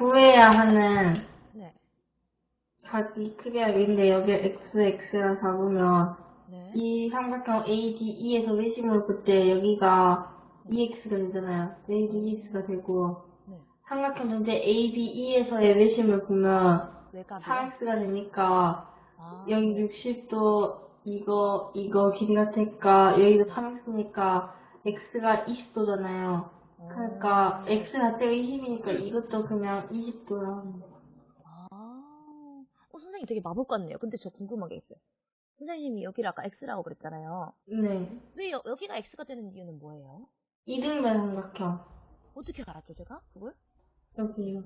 구해야 하는 네. 각이 크기가 여기인데 여기 x, x랑 잡으면 네. 이 삼각형 ADE에서 외심을 볼때 여기가 EX가 되잖아요. ADEX가 되고 네. 삼각형 전체 ADE에서의 외심을 보면 외곽이요? 3x가 되니까 아, 여기 60도 이거 이거 길이가 되니까 여기도 3x니까 x가 20도잖아요. 그러니까 x 자체가 20이니까 이것도 그냥 20도라는 거. 아, 어, 선생님 되게 마법 같네요. 근데 저 궁금한 게 있어요. 선생님이 여기를 아까 X라고 그랬잖아요. 네. 왜 여, 여기가 X가 되는 이유는 뭐예요? 이등변 삼각형. 어떻게 알았죠, 제가? 그걸? 여기요.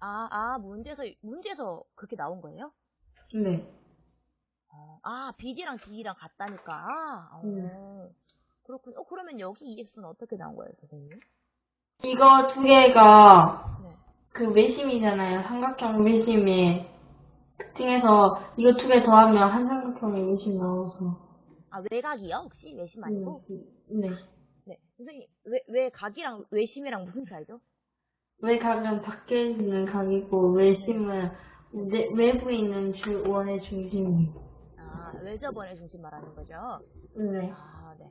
아, 아, 문제에서, 문제에서 그렇게 나온 거예요? 네. 어, 아, BD랑 D랑 같다니까. 어, 음. 그렇군요. 어, 그러면 여기 EX는 어떻게 나온 거예요, 선생님? 이거 두 개가 네. 그 외심이잖아요. 삼각형 외심의 특징에서 이거 두 개 더하면 한 삼각형의 외심 나와서. 아, 외곽이요? 혹시 외심 아니고? 음, 네. 네. 선생님, 외, 외각이랑 외심이랑 무슨 차이죠? 외각은 밖에 있는 각이고 외심은 내- 외부에 있는 주, 원의 중심이. 아, 외접원의 중심 말하는 거죠? 네. 아, 네.